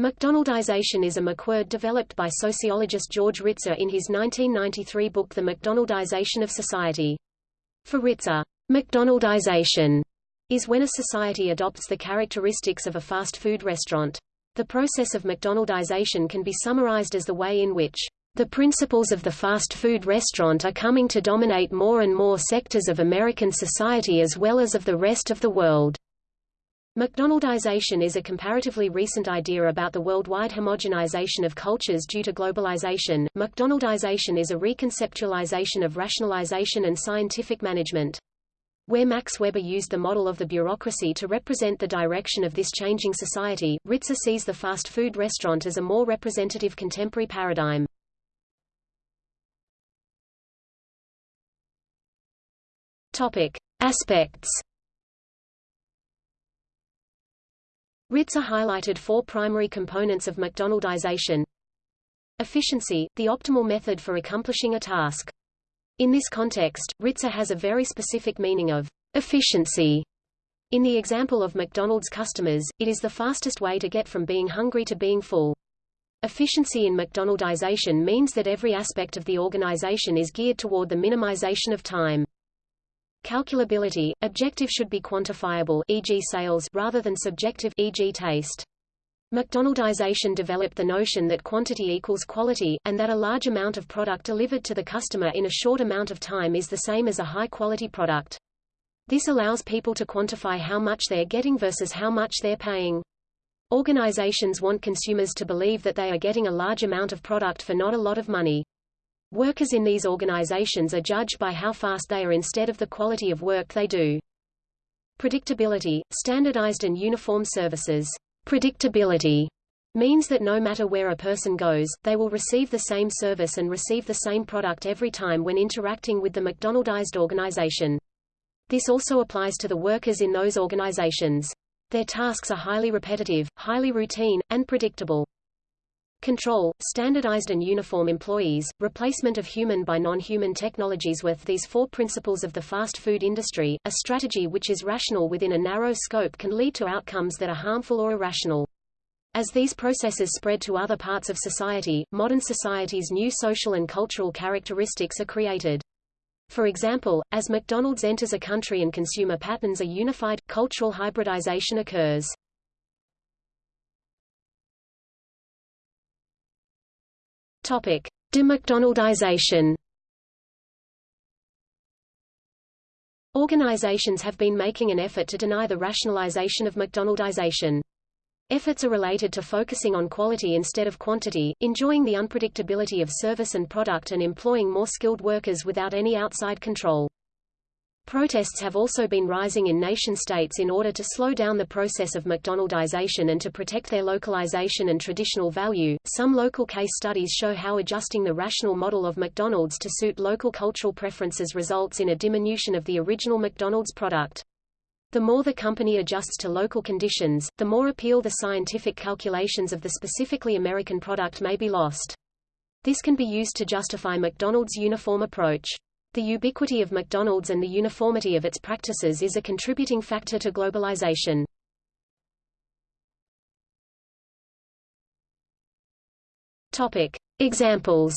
McDonaldization is a McWord developed by sociologist George Ritzer in his 1993 book The McDonaldization of Society. For Ritzer, McDonaldization is when a society adopts the characteristics of a fast food restaurant. The process of McDonaldization can be summarized as the way in which the principles of the fast food restaurant are coming to dominate more and more sectors of American society as well as of the rest of the world. McDonaldization is a comparatively recent idea about the worldwide homogenization of cultures due to globalization. McDonaldization is a reconceptualization of rationalization and scientific management. Where Max Weber used the model of the bureaucracy to represent the direction of this changing society, Ritzer sees the fast food restaurant as a more representative contemporary paradigm. Topic: Aspects Ritzer highlighted four primary components of McDonaldization. Efficiency, the optimal method for accomplishing a task. In this context, Ritzer has a very specific meaning of efficiency. In the example of McDonald's customers, it is the fastest way to get from being hungry to being full. Efficiency in McDonaldization means that every aspect of the organization is geared toward the minimization of time. Calculability, objective should be quantifiable e.g. sales rather than subjective e.g. taste. McDonaldization developed the notion that quantity equals quality, and that a large amount of product delivered to the customer in a short amount of time is the same as a high-quality product. This allows people to quantify how much they're getting versus how much they're paying. Organizations want consumers to believe that they are getting a large amount of product for not a lot of money. Workers in these organizations are judged by how fast they are instead of the quality of work they do. Predictability, standardized and uniform services. Predictability means that no matter where a person goes, they will receive the same service and receive the same product every time when interacting with the McDonaldized organization. This also applies to the workers in those organizations. Their tasks are highly repetitive, highly routine, and predictable. Control, standardized and uniform employees, replacement of human by non-human technologies with these four principles of the fast food industry, a strategy which is rational within a narrow scope can lead to outcomes that are harmful or irrational. As these processes spread to other parts of society, modern society's new social and cultural characteristics are created. For example, as McDonald's enters a country and consumer patterns are unified, cultural hybridization occurs. Topic: Demcdonaldization. Organizations have been making an effort to deny the rationalization of McDonaldization. Efforts are related to focusing on quality instead of quantity, enjoying the unpredictability of service and product and employing more skilled workers without any outside control. Protests have also been rising in nation-states in order to slow down the process of McDonaldization and to protect their localization and traditional value. Some local case studies show how adjusting the rational model of McDonald's to suit local cultural preferences results in a diminution of the original McDonald's product. The more the company adjusts to local conditions, the more appeal the scientific calculations of the specifically American product may be lost. This can be used to justify McDonald's uniform approach. The ubiquity of McDonald's and the uniformity of its practices is a contributing factor to globalization. Topic. Examples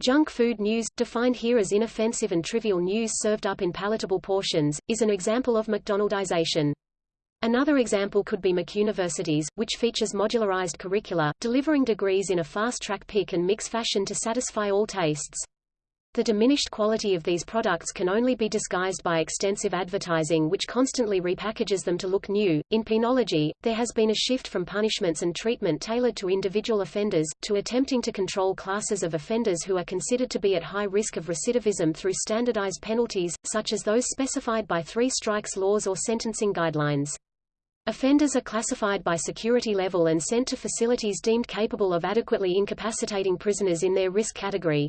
Junk food news, defined here as inoffensive and trivial news served up in palatable portions, is an example of McDonaldization. Another example could be McUniversities, which features modularized curricula, delivering degrees in a fast-track pick and mix fashion to satisfy all tastes. The diminished quality of these products can only be disguised by extensive advertising which constantly repackages them to look new. In penology, there has been a shift from punishments and treatment tailored to individual offenders, to attempting to control classes of offenders who are considered to be at high risk of recidivism through standardized penalties, such as those specified by three strikes laws or sentencing guidelines. Offenders are classified by security level and sent to facilities deemed capable of adequately incapacitating prisoners in their risk category.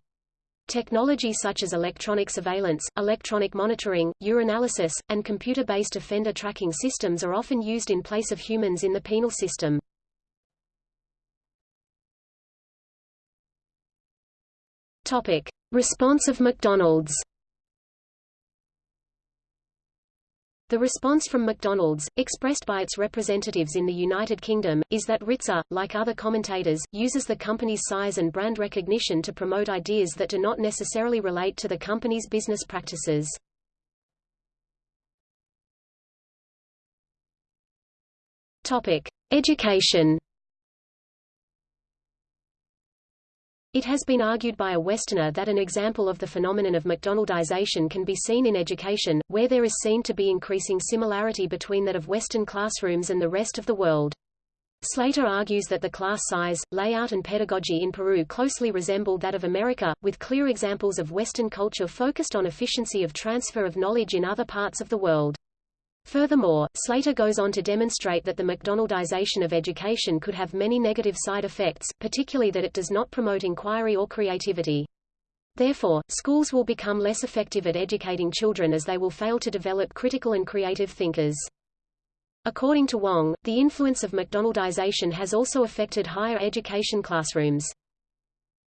Technology such as electronic surveillance, electronic monitoring, urinalysis, and computer-based offender tracking systems are often used in place of humans in the penal system. Topic. Response of McDonald's The response from McDonald's, expressed by its representatives in the United Kingdom, is that Ritzer, like other commentators, uses the company's size and brand recognition to promote ideas that do not necessarily relate to the company's business practices. Topic: Education. It has been argued by a Westerner that an example of the phenomenon of McDonaldization can be seen in education, where there is seen to be increasing similarity between that of Western classrooms and the rest of the world. Slater argues that the class size, layout and pedagogy in Peru closely resemble that of America, with clear examples of Western culture focused on efficiency of transfer of knowledge in other parts of the world. Furthermore, Slater goes on to demonstrate that the McDonaldization of education could have many negative side effects, particularly that it does not promote inquiry or creativity. Therefore, schools will become less effective at educating children as they will fail to develop critical and creative thinkers. According to Wong, the influence of McDonaldization has also affected higher education classrooms.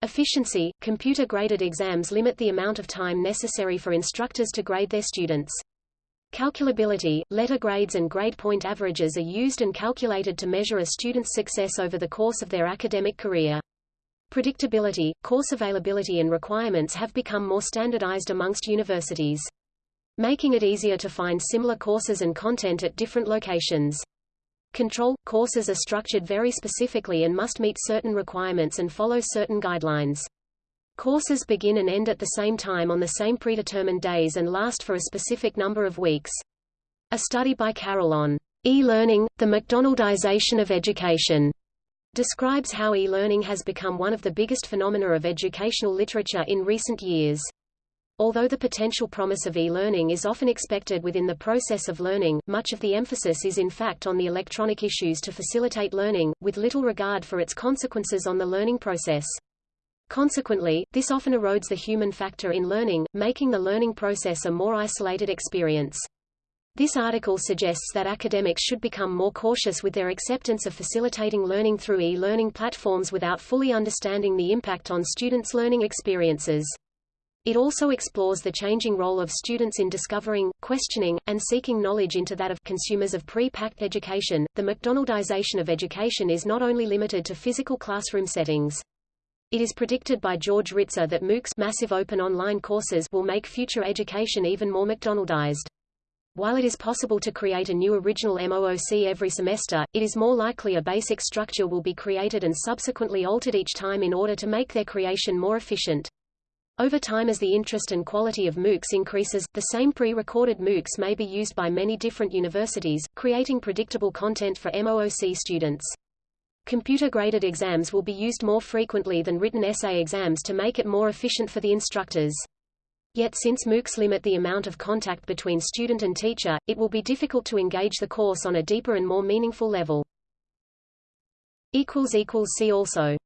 Efficiency – Computer-graded exams limit the amount of time necessary for instructors to grade their students. Calculability, letter grades and grade point averages are used and calculated to measure a student's success over the course of their academic career. Predictability, course availability and requirements have become more standardized amongst universities. Making it easier to find similar courses and content at different locations. Control – Courses are structured very specifically and must meet certain requirements and follow certain guidelines. Courses begin and end at the same time on the same predetermined days and last for a specific number of weeks. A study by Carroll on e-learning, the McDonaldization of education, describes how e-learning has become one of the biggest phenomena of educational literature in recent years. Although the potential promise of e-learning is often expected within the process of learning, much of the emphasis is in fact on the electronic issues to facilitate learning, with little regard for its consequences on the learning process. Consequently, this often erodes the human factor in learning, making the learning process a more isolated experience. This article suggests that academics should become more cautious with their acceptance of facilitating learning through e-learning platforms without fully understanding the impact on students' learning experiences. It also explores the changing role of students in discovering, questioning, and seeking knowledge into that of consumers of pre-packed education. The McDonaldization of education is not only limited to physical classroom settings. It is predicted by George Ritzer that MOOCs massive open online courses will make future education even more McDonaldized. While it is possible to create a new original MOOC every semester, it is more likely a basic structure will be created and subsequently altered each time in order to make their creation more efficient. Over time as the interest and quality of MOOCs increases, the same pre-recorded MOOCs may be used by many different universities, creating predictable content for MOOC students. Computer-graded exams will be used more frequently than written essay exams to make it more efficient for the instructors. Yet since MOOCs limit the amount of contact between student and teacher, it will be difficult to engage the course on a deeper and more meaningful level. See also